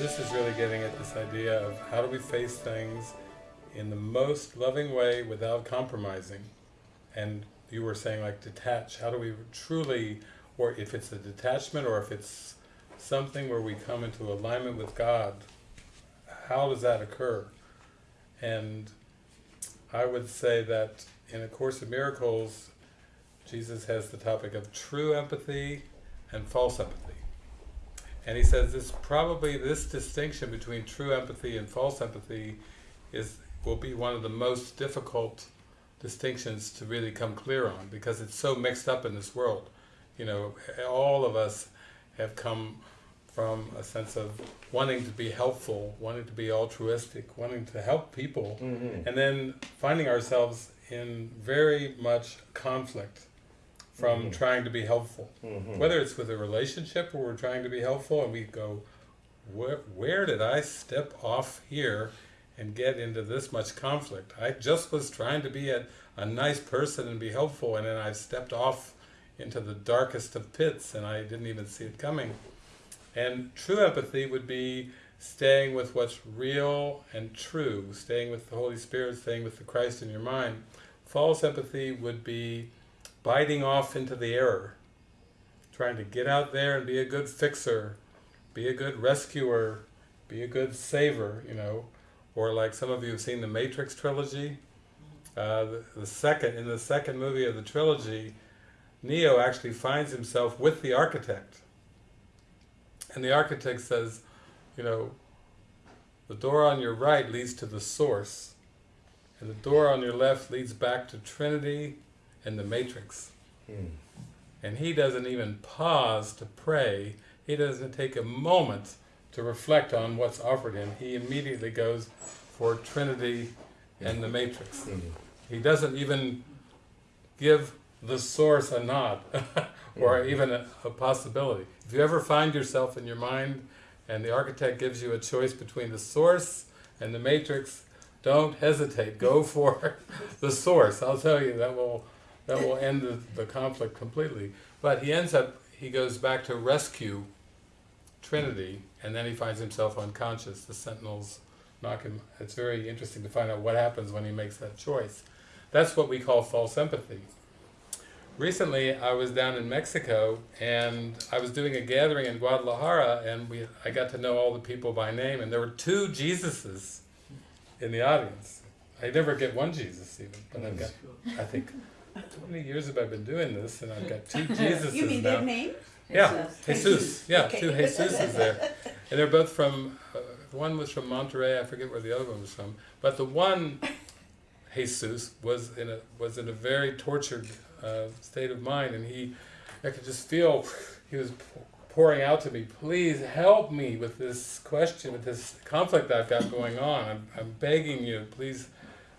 this is really getting at this idea of how do we face things in the most loving way without compromising. And you were saying like detach, how do we truly, or if it's a detachment or if it's something where we come into alignment with God, how does that occur? And I would say that in A Course in Miracles, Jesus has the topic of true empathy and false empathy. And he says this probably this distinction between true empathy and false empathy is will be one of the most difficult distinctions to really come clear on because it's so mixed up in this world. You know, all of us have come from a sense of wanting to be helpful, wanting to be altruistic, wanting to help people, Mhm. and then finding ourselves in very much conflict from Mhm. trying to be helpful. Mhm. Whether it's with a relationship where we're trying to be helpful and we go, where, where did I step off here and get into this much conflict? I just was trying to be a, a nice person and be helpful and then I stepped off into the darkest of pits and I didn't even see it coming. And true empathy would be staying with what's real and true, staying with the Holy Spirit, staying with the Christ in your mind. False empathy would be biting off into the error, trying to get out there and be a good fixer, be a good rescuer, be a good saver, you know, or like some of you have seen the Matrix trilogy. Uh, the, the second in the second movie of the trilogy, Neo actually finds himself with the architect, and the architect says, you know, the door on your right leads to the source, and the door on your left leads back to Trinity and the Matrix. Mm. And he doesn't even pause to pray. He doesn't take a moment to reflect on what's offered him. He immediately goes for Trinity and the Matrix. Mm. He doesn't even give the source a nod or even a, a possibility. If you ever find yourself in your mind and the architect gives you a choice between the source and the matrix, don't hesitate. Go for the source. I'll tell you that will that will end the, the conflict completely. But he ends up he goes back to rescue Trinity and then he finds himself unconscious. The sentinels knock him. It's very interesting to find out what happens when he makes that choice. That's what we call false empathy. Recently, I was down in Mexico and I was doing a gathering in Guadalajara and we I got to know all the people by name and there were two Jesuses in the audience. I never get one Jesus even, but I've got, I think, how many years have I been doing this and I've got two Jesuses You mean now. their name? Yeah, Jesus, yeah, Okay. two Jesuses there. And they're both from, uh, one was from Monterrey, I forget where the other one was from, but the one Jesus was in a was in a very tortured uh, state of mind, and he, I could just feel he was pouring out to me, please help me with this question, with this conflict I've got going on. I'm, I'm begging you, please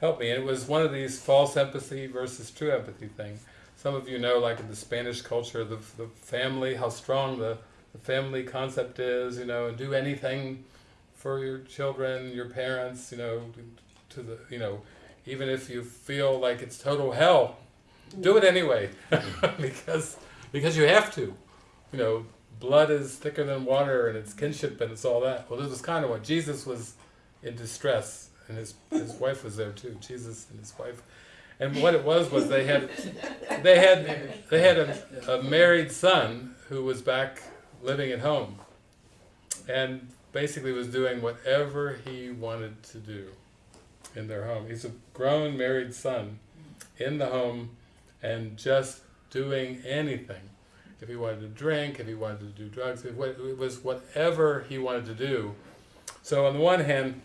help me. And it was one of these false empathy versus true empathy thing. Some of you know, like in the Spanish culture, the the family, how strong the the family concept is, you know, and do anything for your children, your parents, you know, to the, you know, even if you feel like it's total hell, do it anyway, because because you have to, you know, blood is thicker than water and it's kinship and it's all that. Well, this was kind of what Jesus was in distress, and his his wife was there too. Jesus and his wife, and what it was was they had they had they had a, a married son who was back living at home, and basically was doing whatever he wanted to do in their home. He's a grown married son in the home and just doing anything. If he wanted to drink, if he wanted to do drugs, it it was whatever he wanted to do. So on the one hand,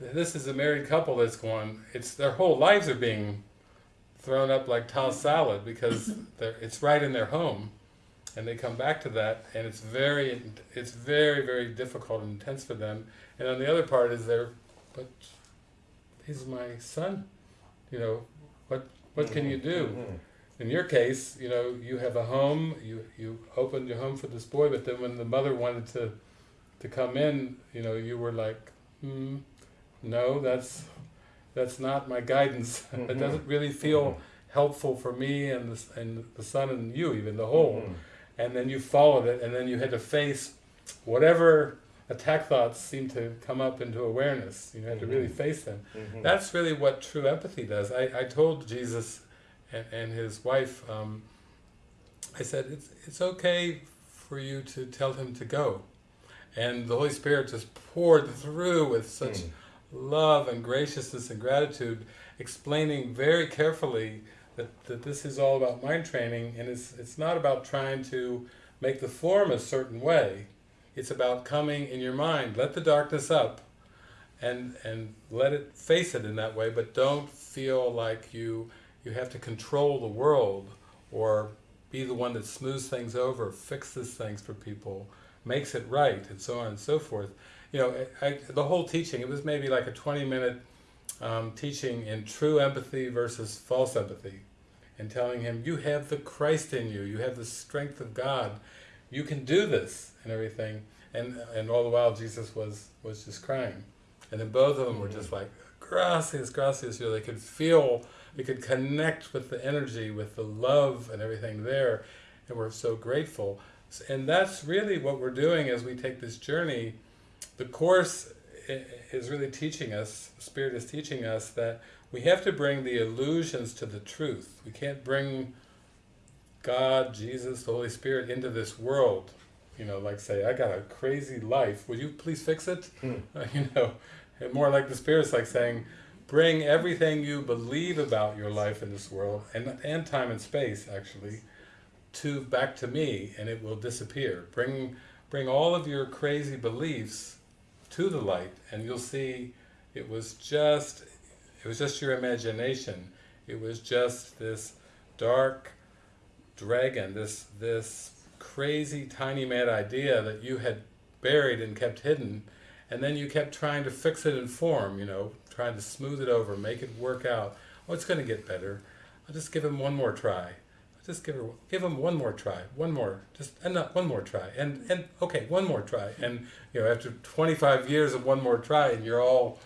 this is a married couple that's going, it's their whole lives are being thrown up like tossed salad because it's right in their home and they come back to that and it's very it's very very difficult and intense for them. And on the other part is they're but he's my son you know what what can you do? Mhm. in your case you know you have a home you you opened your home for this boy but then when the mother wanted to to come in you know you were like hmm no that's that's not my guidance it Mhm. doesn't really feel helpful for me and the, and the son and you even the whole Mhm. and then you followed it, and then you had to face whatever attack thoughts seem to come up into awareness. You have to really face them. Mhm. That's really what true empathy does. I, I told Jesus and, and his wife, um, I said, it's, it's okay for you to tell him to go. And the Holy Spirit just poured through with such Mm. Love and graciousness and gratitude, explaining very carefully that, that this is all about mind training and it's, it's not about trying to make the form a certain way. It's about coming in your mind, let the darkness up and and let it face it in that way, but don't feel like you you have to control the world or be the one that smooths things over, fixes things for people, makes it right, and so on and so forth. You know, I, the whole teaching, it was maybe like a 20 minute um, teaching in true empathy versus false empathy, and telling him, you have the Christ in you, you have the strength of God, you can do this, and everything. And, and all the while Jesus was, was just crying. And then both of them were just like, gracias, gracias, you know, they could feel, they could connect with the energy, with the love and everything there, and we're so grateful. And that's really what we're doing as we take this journey. The Course is really teaching us, Spirit is teaching us that we have to bring the illusions to the truth. We can't bring God, Jesus, the Holy Spirit into this world. You know, like say, I got a crazy life, would you please fix it? Hmm. you know, and more like the Spirit's like saying, bring everything you believe about your life in this world, and, and time and space actually, to back to me, and it will disappear. Bring, bring all of your crazy beliefs to the light, and you'll see it was just, it was just your imagination. It was just this dark dragon, this this crazy tiny mad idea that you had buried and kept hidden, and then you kept trying to fix it in form, you know, trying to smooth it over, make it work out. Oh, it's going to get better. I'll just give him one more try. Just give her, give him one more try, one more, just and not one more try, and and okay, one more try, and you know, after 25 years of one more try, and you're all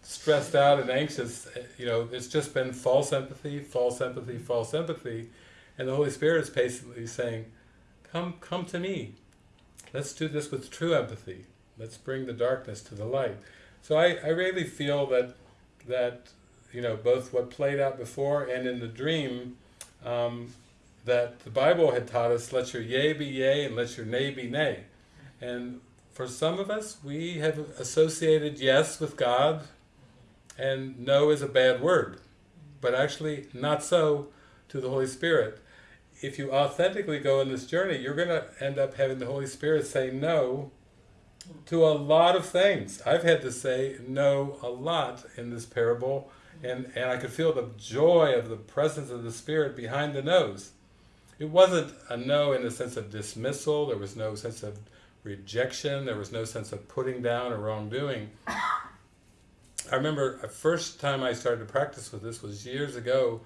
stressed out and anxious, eh, you know, it's just been false empathy, false empathy, false empathy, and the Holy Spirit is basically saying, come, come to me. Let's do this with true empathy. Let's bring the darkness to the light. So I, I really feel that, that, you know, both what played out before and in the dream, um, that the Bible had taught us, let your yea be yea and let your nay be nay. And for some of us, we have associated yes with God, and no is a bad word. But actually, not so to the Holy Spirit. If you authentically go in this journey, you're going to end up having the Holy Spirit say no to a lot of things. I've had to say no a lot in this parable, and, and I could feel the joy of the presence of the Spirit behind the noes. It wasn't a no in the sense of dismissal, there was no sense of rejection, there was no sense of putting down or wrongdoing. I remember the first time I started to practice with this was years ago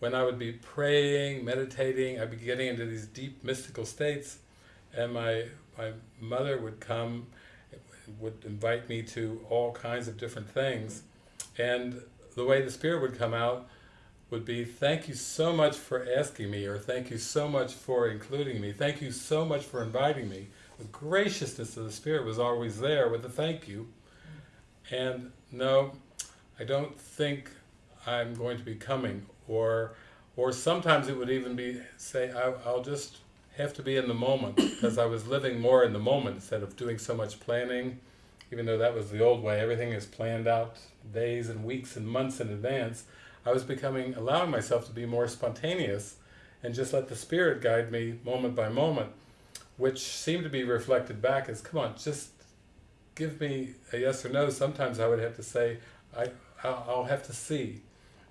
when I would be praying, meditating, I'd be getting into these deep mystical states and my, my mother would come, would invite me to all kinds of different things and the way the Spirit would come out would be, thank you so much for asking me, or thank you so much for including me, thank you so much for inviting me. The graciousness of the Spirit was always there with a thank you. And no, I don't think I'm going to be coming, or or sometimes it would even be, say, I, I'll just have to be in the moment, because I was living more in the moment instead of doing so much planning, even though that was the old way, everything is planned out days and weeks and months in advance. I was becoming, allowing myself to be more spontaneous and just let the Spirit guide me moment by moment, which seemed to be reflected back as, come on, just give me a yes or no. Sometimes I would have to say, I, I'll have to see,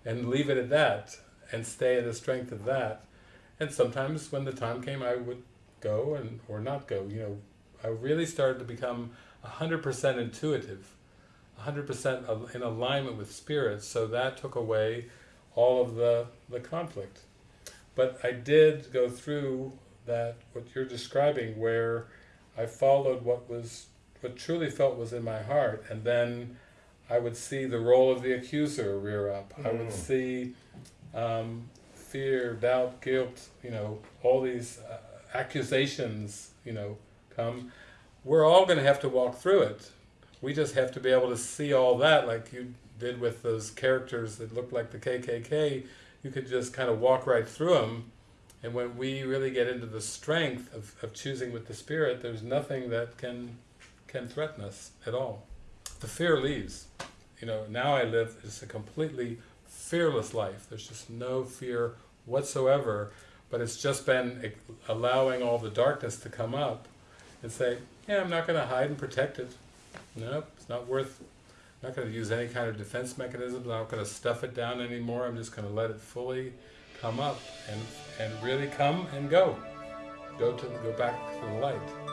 and leave it at that, and stay in the strength of that. And sometimes when the time came, I would go and or not go. You know, I really started to become 100% intuitive. 100% in alignment with spirit, so that took away all of the, the conflict. But I did go through that, what you're describing, where I followed what was, what truly felt was in my heart, and then I would see the role of the accuser rear up. I would Mm. see um, fear, doubt, guilt, you know, all these uh, accusations, you know, come we're all going to have to walk through it. We just have to be able to see all that, like you did with those characters that looked like the KKK. You could just kind of walk right through them. And when we really get into the strength of, of choosing with the Spirit, there's nothing that can can threaten us at all. The fear leaves. You know, now I live just a completely fearless life. There's just no fear whatsoever, but it's just been allowing all the darkness to come up and say, yeah, I'm not going to hide and protect it. Nope, it's not worth, I'm not going to use any kind of defense mechanisms, I'm not going to stuff it down anymore, I'm just going to let it fully come up and, and really come and go. Go to go back to the light.